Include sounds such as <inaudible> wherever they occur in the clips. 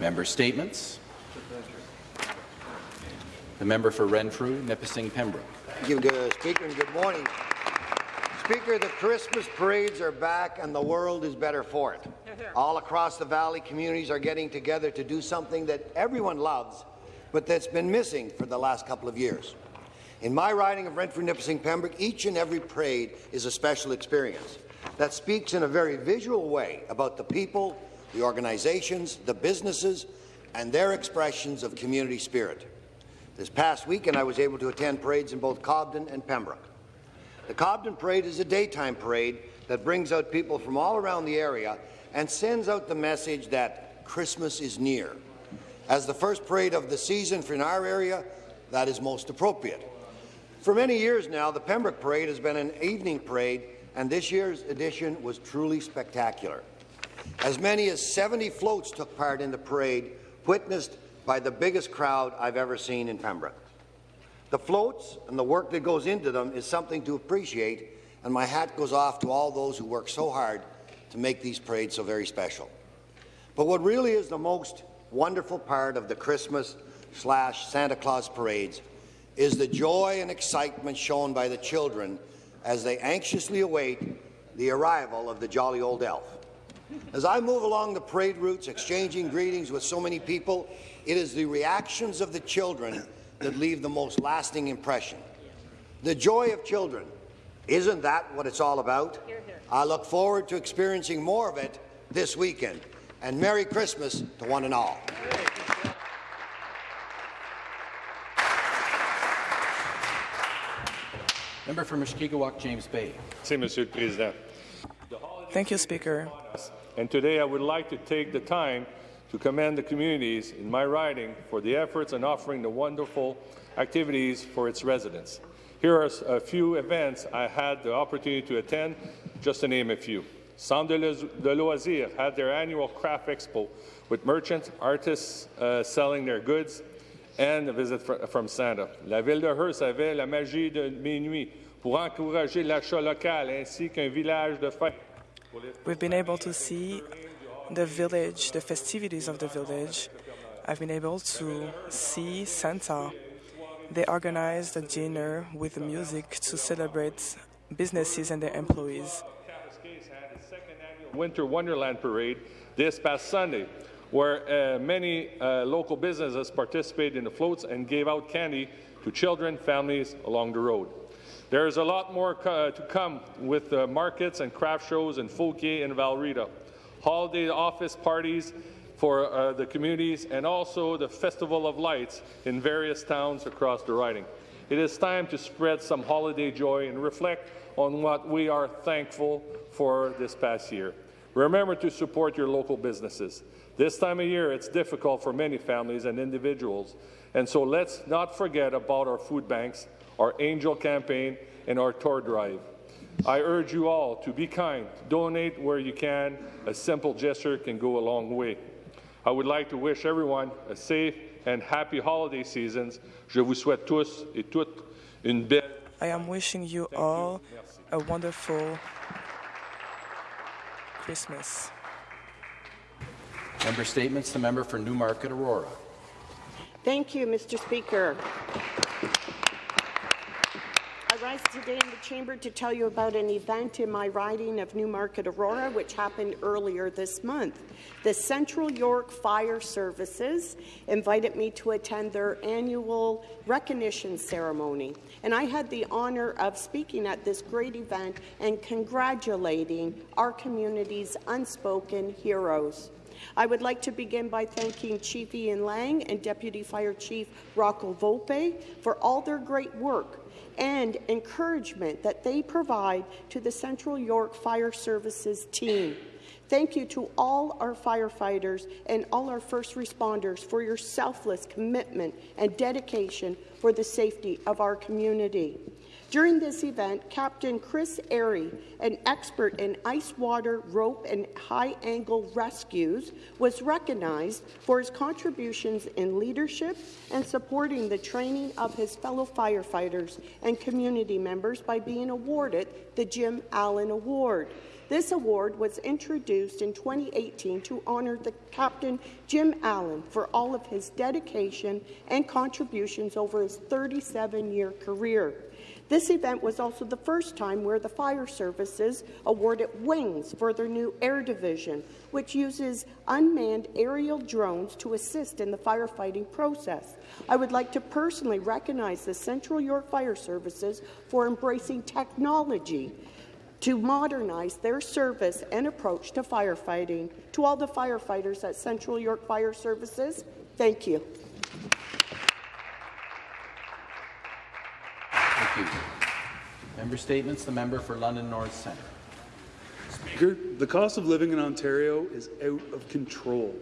Member statements. The member for Renfrew, Nipissing, Pembroke. Thank you, good Speaker, and good morning. Speaker, the Christmas parades are back and the world is better for it. All across the valley, communities are getting together to do something that everyone loves, but that's been missing for the last couple of years. In my riding of Renfrew, Nipissing, Pembroke, each and every parade is a special experience that speaks in a very visual way about the people, the organizations, the businesses, and their expressions of community spirit. This past weekend, I was able to attend parades in both Cobden and Pembroke. The Cobden Parade is a daytime parade that brings out people from all around the area and sends out the message that Christmas is near. As the first parade of the season for in our area, that is most appropriate. For many years now, the Pembroke Parade has been an evening parade, and this year's edition was truly spectacular. As many as 70 floats took part in the parade, witnessed by the biggest crowd I've ever seen in Pembroke. The floats and the work that goes into them is something to appreciate, and my hat goes off to all those who work so hard to make these parades so very special. But what really is the most wonderful part of the Christmas slash Santa Claus parades is the joy and excitement shown by the children as they anxiously await the arrival of the jolly old elf. As I move along the parade routes, exchanging greetings with so many people, it is the reactions of the children that leave the most lasting impression. The joy of children. Isn't that what it's all about? Here, here. I look forward to experiencing more of it this weekend. And Merry Christmas to one and all. Member for Mushkegowuk, James Bay. Thank you, Speaker. And today I would like to take the time to commend the communities in my riding for the efforts in offering the wonderful activities for its residents. Here are a few events I had the opportunity to attend, just to name a few. Centre de Loisirs had their annual craft expo with merchants, artists uh, selling their goods, and a visit fr from Santa. La ville de Hearst avait la magie de minuit pour encourager l'achat local ainsi qu'un village de fête. We've been able to see the village, the festivities of the village. I've been able to see Santa. They organized a dinner with music to celebrate businesses and their employees. Winter Wonderland Parade this past Sunday, where uh, many uh, local businesses participated in the floats and gave out candy to children, families along the road. There is a lot more uh, to come with uh, markets and craft shows in Fauquier and Val Rita holiday office parties for uh, the communities, and also the Festival of Lights in various towns across the riding. It is time to spread some holiday joy and reflect on what we are thankful for this past year. Remember to support your local businesses. This time of year, it's difficult for many families and individuals, and so let's not forget about our food banks, our Angel campaign, and our tour drive. I urge you all to be kind, donate where you can. A simple gesture can go a long way. I would like to wish everyone a safe and happy holiday seasons. Je vous souhaite tous et toutes une belle. I am wishing you all a wonderful Christmas. Member statements. The member for Newmarket Aurora. Thank you, Mr. Speaker I rise today in the chamber to tell you about an event in my riding of Newmarket Aurora, which happened earlier this month. The Central York Fire Services invited me to attend their annual recognition ceremony, and I had the honour of speaking at this great event and congratulating our community's unspoken heroes. I would like to begin by thanking Chief Ian Laing and Deputy Fire Chief Rocco Volpe for all their great work and encouragement that they provide to the Central York Fire Services team. Thank you to all our firefighters and all our first responders for your selfless commitment and dedication for the safety of our community. During this event, Captain Chris Airy, an expert in ice water, rope, and high-angle rescues, was recognized for his contributions in leadership and supporting the training of his fellow firefighters and community members by being awarded the Jim Allen Award. This award was introduced in 2018 to honour the Captain Jim Allen for all of his dedication and contributions over his 37-year career. This event was also the first time where the fire services awarded wings for their new air division, which uses unmanned aerial drones to assist in the firefighting process. I would like to personally recognize the Central York Fire Services for embracing technology to modernize their service and approach to firefighting. To all the firefighters at Central York Fire Services, thank you. Thank you. Member statements. The member for London North Centre. Speaker, the cost of living in Ontario is out of control.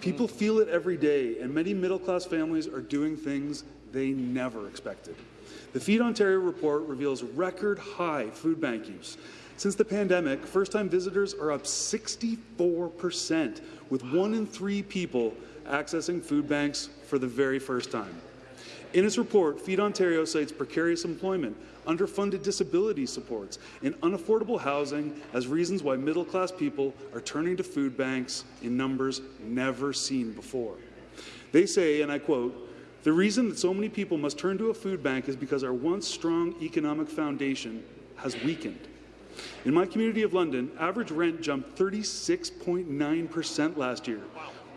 People hmm. feel it every day, and many middle-class families are doing things they never expected. The Feed Ontario report reveals record high food bank use. Since the pandemic, first-time visitors are up 64%, with one in three people accessing food banks for the very first time. In its report, Feed Ontario cites precarious employment, underfunded disability supports, and unaffordable housing as reasons why middle-class people are turning to food banks in numbers never seen before. They say, and I quote, the reason that so many people must turn to a food bank is because our once strong economic foundation has weakened. In my community of London, average rent jumped 36.9% last year.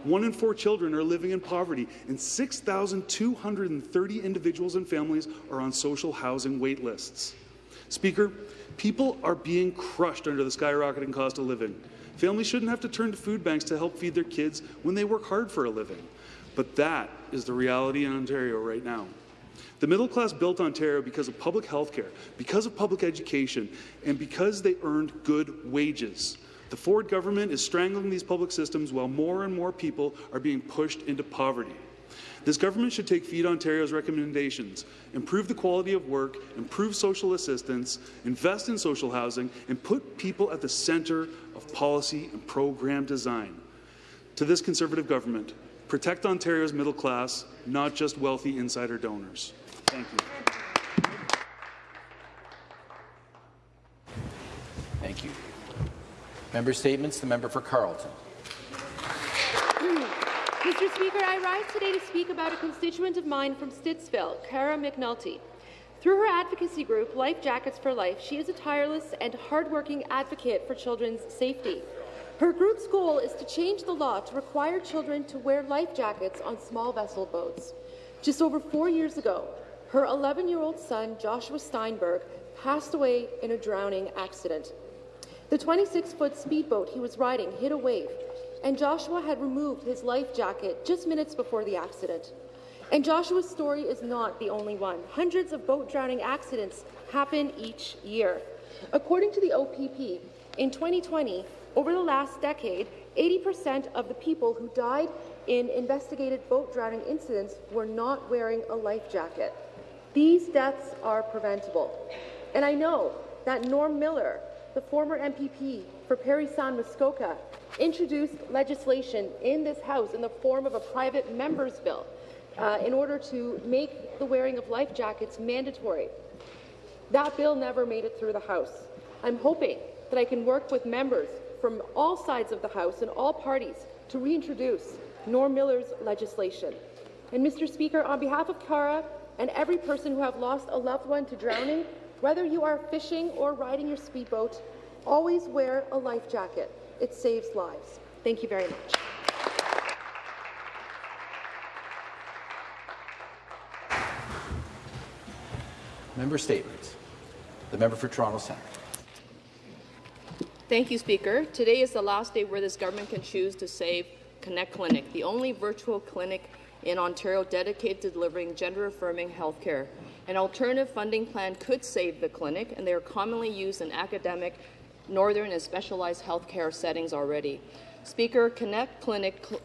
One in four children are living in poverty, and 6,230 individuals and families are on social housing wait lists. Speaker, people are being crushed under the skyrocketing cost of living. Families shouldn't have to turn to food banks to help feed their kids when they work hard for a living. But that is the reality in Ontario right now. The middle class built Ontario because of public health care, because of public education, and because they earned good wages. The Ford government is strangling these public systems while more and more people are being pushed into poverty. This government should take Feed Ontario's recommendations, improve the quality of work, improve social assistance, invest in social housing, and put people at the centre of policy and program design. To this Conservative government, protect Ontario's middle class, not just wealthy insider donors. Thank you. Thank you. Member statements. The member for Carleton. Mr. Speaker, I rise today to speak about a constituent of mine from Stittsville, Cara McNulty. Through her advocacy group, Life Jackets for Life, she is a tireless and hardworking advocate for children's safety. Her group's goal is to change the law to require children to wear life jackets on small vessel boats. Just over four years ago, her 11-year-old son, Joshua Steinberg, passed away in a drowning accident. The 26-foot speedboat he was riding hit a wave, and Joshua had removed his life jacket just minutes before the accident. And Joshua's story is not the only one. Hundreds of boat drowning accidents happen each year. According to the OPP, in 2020, over the last decade, 80% of the people who died in investigated boat drowning incidents were not wearing a life jacket. These deaths are preventable. And I know that Norm Miller, the former MPP for Parry Sound Muskoka, introduced legislation in this House in the form of a private member's bill uh, in order to make the wearing of life jackets mandatory. That bill never made it through the House. I'm hoping that I can work with members from all sides of the House and all parties to reintroduce Norm Miller's legislation. And Mr. Speaker, on behalf of Cara and every person who have lost a loved one to drowning, whether you are fishing or riding your speedboat, always wear a life jacket. It saves lives. Thank you very much. Member statements. The member for Toronto Centre. Thank you, Speaker. Today is the last day where this government can choose to save Connect Clinic, the only virtual clinic in Ontario dedicated to delivering gender-affirming health care. An alternative funding plan could save the clinic, and they are commonly used in academic, northern and specialized healthcare settings already. Speaker, Connect Clinic cl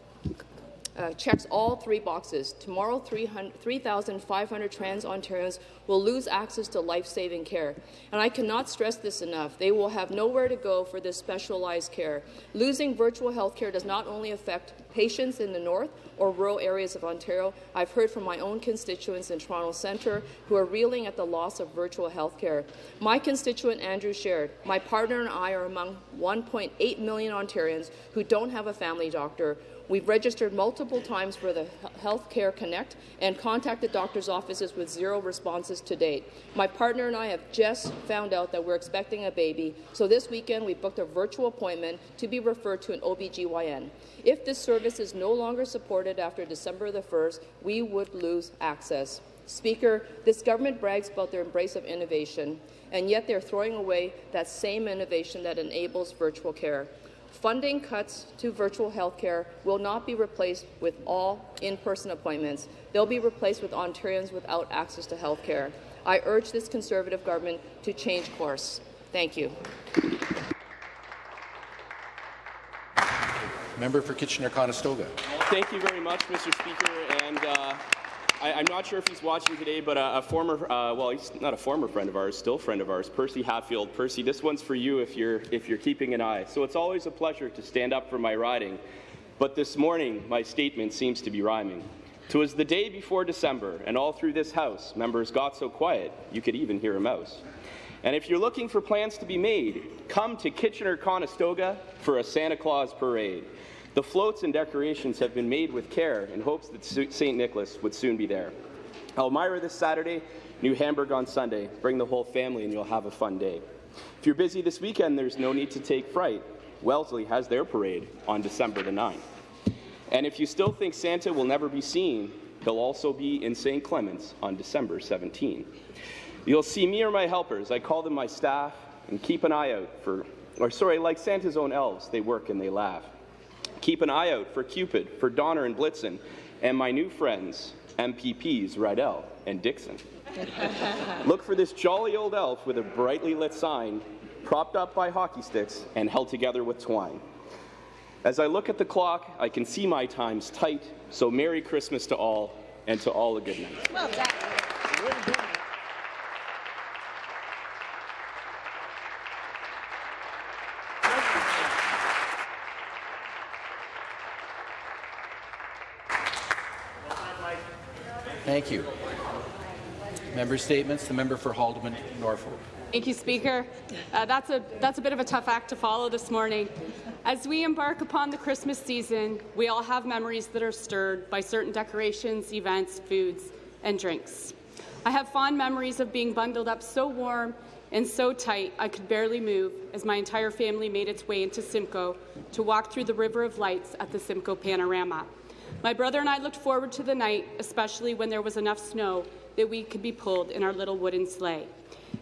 uh, checks all three boxes. Tomorrow, 3,500 trans Ontarians will lose access to life-saving care. And I cannot stress this enough. They will have nowhere to go for this specialized care. Losing virtual health care does not only affect patients in the north or rural areas of Ontario. I've heard from my own constituents in Toronto Centre who are reeling at the loss of virtual health care. My constituent Andrew shared, my partner and I are among 1.8 million Ontarians who don't have a family doctor We've registered multiple times for the Health Care Connect and contacted doctors' offices with zero responses to date. My partner and I have just found out that we're expecting a baby, so this weekend we booked a virtual appointment to be referred to an OBGYN. If this service is no longer supported after December the 1st, we would lose access. Speaker, this government brags about their embrace of innovation, and yet they're throwing away that same innovation that enables virtual care. Funding cuts to virtual healthcare will not be replaced with all in-person appointments. They'll be replaced with Ontarians without access to healthcare. I urge this Conservative government to change course. Thank you. Member for Kitchener-Conestoga. Thank you very much, Mr. Speaker. And uh, I, am not sure if he's watching today, but a, a former, uh, well, he's not a former friend of ours, still friend of ours, Percy Hatfield. Percy, this one's for you if you're, if you're keeping an eye. So it's always a pleasure to stand up for my riding, but this morning my statement seems to be rhyming. Twas the day before December, and all through this house, members got so quiet you could even hear a mouse. And if you're looking for plans to be made, come to Kitchener-Conestoga for a Santa Claus parade. The floats and decorations have been made with care in hopes that St. Nicholas would soon be there. Elmira this Saturday, New Hamburg on Sunday. Bring the whole family and you'll have a fun day. If you're busy this weekend, there's no need to take fright. Wellesley has their parade on December the 9th. And if you still think Santa will never be seen, he'll also be in St. Clements on December 17. You'll see me or my helpers, I call them my staff, and keep an eye out for, or sorry, like Santa's own elves, they work and they laugh. Keep an eye out for Cupid, for Donner and Blitzen, and my new friends, MPPs Riddell and Dixon. <laughs> Look for this jolly old elf with a brightly lit sign, propped up by hockey sticks and held together with twine. As I look at the clock, I can see my time's tight, so Merry Christmas to all, and to all a good night. Well Thank you. Member statements. The member for Haldimand, Norfolk. Thank you, Speaker. Uh, that's, a, that's a bit of a tough act to follow this morning. As we embark upon the Christmas season, we all have memories that are stirred by certain decorations, events, foods, and drinks. I have fond memories of being bundled up so warm and so tight I could barely move as my entire family made its way into Simcoe to walk through the River of Lights at the Simcoe Panorama. My brother and I looked forward to the night, especially when there was enough snow that we could be pulled in our little wooden sleigh.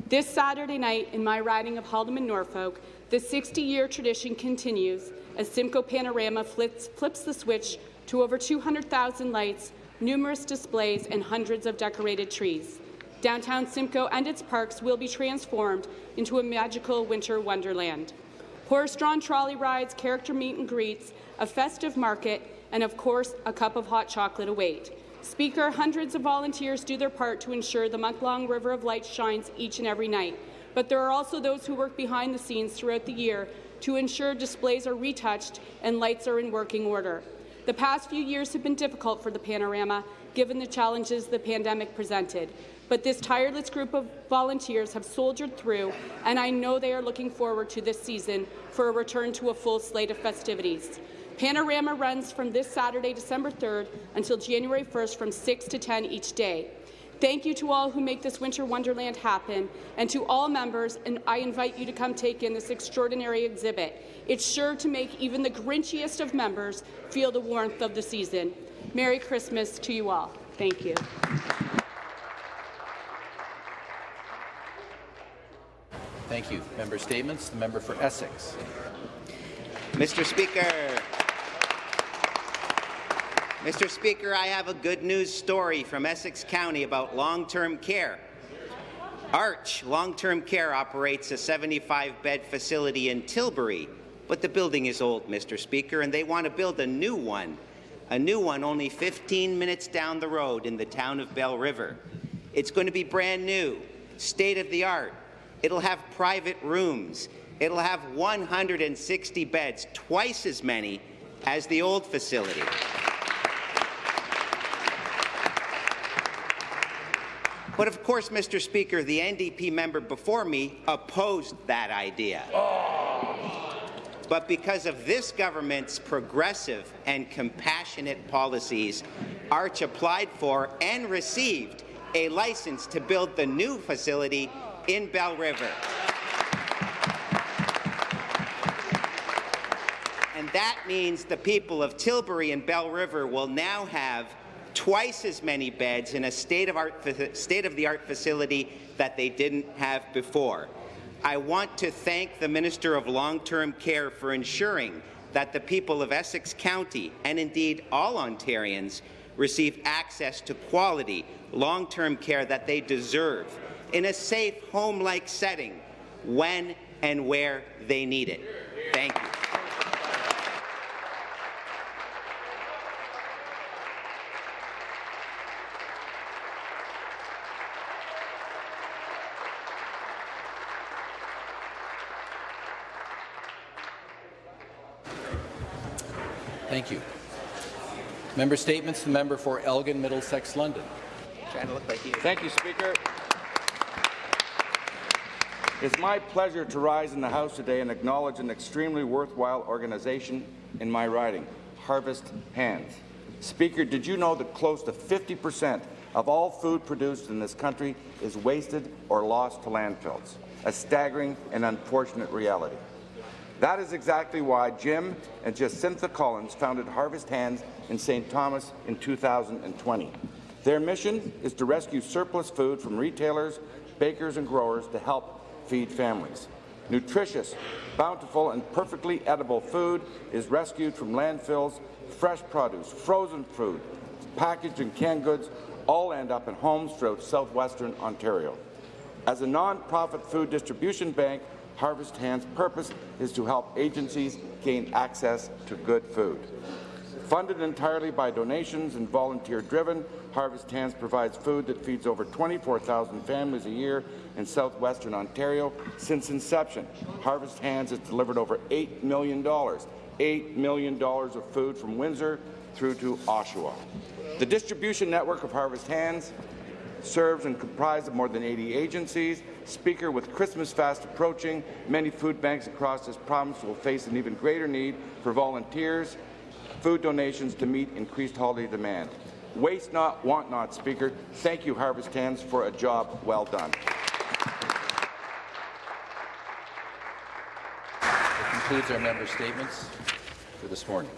This Saturday night, in my riding of Haldimand, Norfolk, the 60-year tradition continues as Simcoe Panorama flips, flips the switch to over 200,000 lights, numerous displays, and hundreds of decorated trees. Downtown Simcoe and its parks will be transformed into a magical winter wonderland. Horse-drawn trolley rides, character meet and greets, a festive market, and of course, a cup of hot chocolate await. Speaker, hundreds of volunteers do their part to ensure the month-long River of Light shines each and every night. But there are also those who work behind the scenes throughout the year to ensure displays are retouched and lights are in working order. The past few years have been difficult for the panorama, given the challenges the pandemic presented. But this tireless group of volunteers have soldiered through, and I know they are looking forward to this season for a return to a full slate of festivities. Panorama runs from this Saturday, December 3rd, until January 1st from 6 to 10 each day. Thank you to all who make this winter wonderland happen, and to all members, and I invite you to come take in this extraordinary exhibit. It's sure to make even the grinchiest of members feel the warmth of the season. Merry Christmas to you all. Thank you. Thank you. Member statements. The member for Essex. Mr. Speaker, Mr. Speaker, I have a good news story from Essex County about long-term care. Arch Long-Term Care operates a 75-bed facility in Tilbury, but the building is old, Mr. Speaker, and they want to build a new one. a new one only 15 minutes down the road in the town of Belle River. It's going to be brand new, state of the art. It'll have private rooms. It'll have 160 beds, twice as many as the old facility. But of course, Mr. Speaker, the NDP member before me opposed that idea. But because of this government's progressive and compassionate policies, Arch applied for and received a license to build the new facility in Belle River. And that means the people of Tilbury and Belle River will now have twice as many beds in a state-of-the-art state of facility that they didn't have before. I want to thank the Minister of Long-Term Care for ensuring that the people of Essex County, and indeed all Ontarians, receive access to quality long-term care that they deserve in a safe, home-like setting when and where they need it. Thank you. Thank you. Member statements. The member for Elgin, Middlesex, London. Trying to look like you. Thank you, Speaker. It's my pleasure to rise in the House today and acknowledge an extremely worthwhile organization in my riding, Harvest Hands. Speaker, did you know that close to 50 percent of all food produced in this country is wasted or lost to landfills? A staggering and unfortunate reality. That is exactly why Jim and Jacinta Collins founded Harvest Hands in St. Thomas in 2020. Their mission is to rescue surplus food from retailers, bakers and growers to help feed families. Nutritious, bountiful and perfectly edible food is rescued from landfills, fresh produce, frozen food, packaged and canned goods all end up in homes throughout southwestern Ontario. As a non-profit food distribution bank, Harvest Hands' purpose is to help agencies gain access to good food. Funded entirely by donations and volunteer-driven, Harvest Hands provides food that feeds over 24,000 families a year in southwestern Ontario. Since inception, Harvest Hands has delivered over $8 million, $8 million of food from Windsor through to Oshawa. The distribution network of Harvest Hands serves and comprises of more than 80 agencies. Speaker, with Christmas fast approaching, many food banks across this province will face an even greater need for volunteers, food donations to meet increased holiday demand. Waste not, want not, Speaker. Thank you, Harvest Hands, for a job well done. That concludes our member statements for this morning.